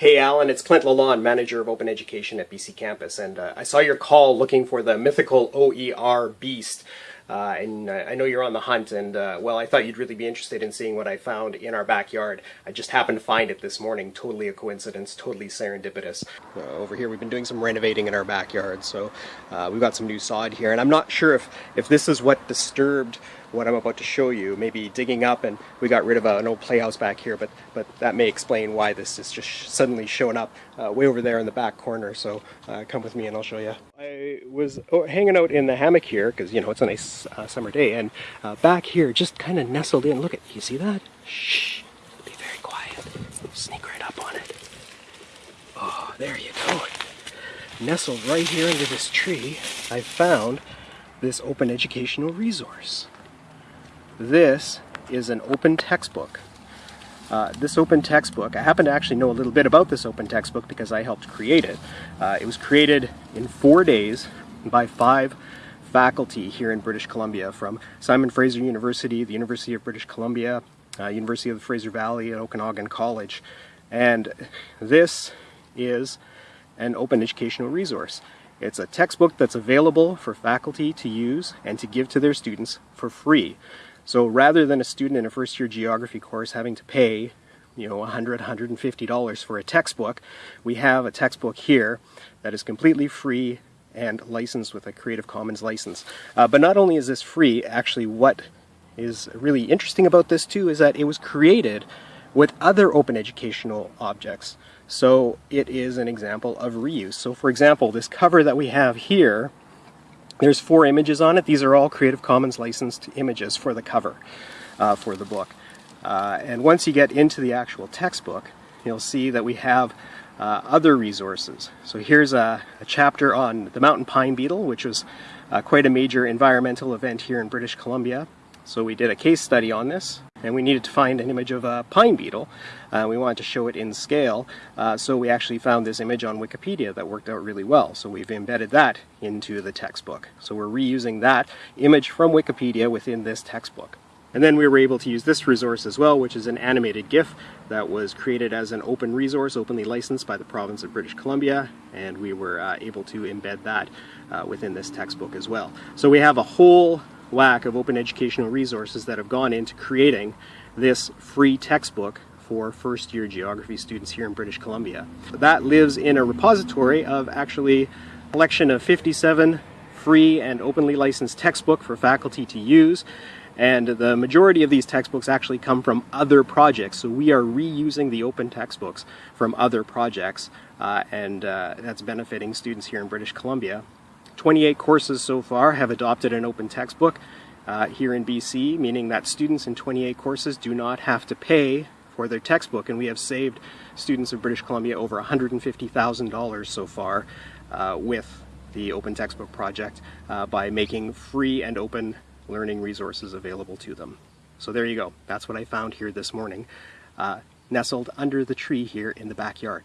Hey Alan, it's Clint Lalonde, Manager of Open Education at BC Campus, and uh, I saw your call looking for the mythical OER beast. Uh, and uh, I know you're on the hunt, and uh, well, I thought you'd really be interested in seeing what I found in our backyard. I just happened to find it this morning. Totally a coincidence, totally serendipitous. Uh, over here, we've been doing some renovating in our backyard, so uh, we've got some new sod here, and I'm not sure if, if this is what disturbed what I'm about to show you. Maybe digging up and we got rid of a, an old playhouse back here, but, but that may explain why this is just suddenly showing up uh, way over there in the back corner. So uh, come with me and I'll show you. I was oh, hanging out in the hammock here because, you know, it's a nice uh, summer day. And uh, back here, just kind of nestled in. Look at, you see that? Shh, be very quiet. Sneak right up on it. Oh, there you go. Nestled right here under this tree, I found this open educational resource. This is an open textbook. Uh, this open textbook, I happen to actually know a little bit about this open textbook because I helped create it. Uh, it was created in four days by five faculty here in British Columbia from Simon Fraser University, the University of British Columbia, uh, University of the Fraser Valley, and Okanagan College. And this is an open educational resource. It's a textbook that's available for faculty to use and to give to their students for free. So rather than a student in a first year geography course having to pay you know, $100, $150 for a textbook, we have a textbook here that is completely free and licensed with a Creative Commons license. Uh, but not only is this free, actually what is really interesting about this too is that it was created with other open educational objects. So it is an example of reuse. So for example, this cover that we have here there's four images on it. These are all Creative Commons licensed images for the cover uh, for the book. Uh, and once you get into the actual textbook, you'll see that we have uh, other resources. So here's a, a, chapter on the mountain pine beetle, which was uh, quite a major environmental event here in British Columbia. So we did a case study on this and we needed to find an image of a pine beetle. Uh, we wanted to show it in scale, uh, so we actually found this image on Wikipedia that worked out really well. So we've embedded that into the textbook. So we're reusing that image from Wikipedia within this textbook. And then we were able to use this resource as well, which is an animated GIF that was created as an open resource, openly licensed by the province of British Columbia, and we were uh, able to embed that uh, within this textbook as well. So we have a whole lack of open educational resources that have gone into creating this free textbook for first year geography students here in British Columbia. That lives in a repository of actually a collection of 57 free and openly licensed textbook for faculty to use. And the majority of these textbooks actually come from other projects. So we are reusing the open textbooks from other projects uh, and uh, that's benefiting students here in British Columbia 28 courses so far have adopted an open textbook uh, here in BC, meaning that students in 28 courses do not have to pay for their textbook, and we have saved students of British Columbia over $150,000 so far uh, with the Open Textbook Project uh, by making free and open learning resources available to them. So there you go. That's what I found here this morning, uh, nestled under the tree here in the backyard.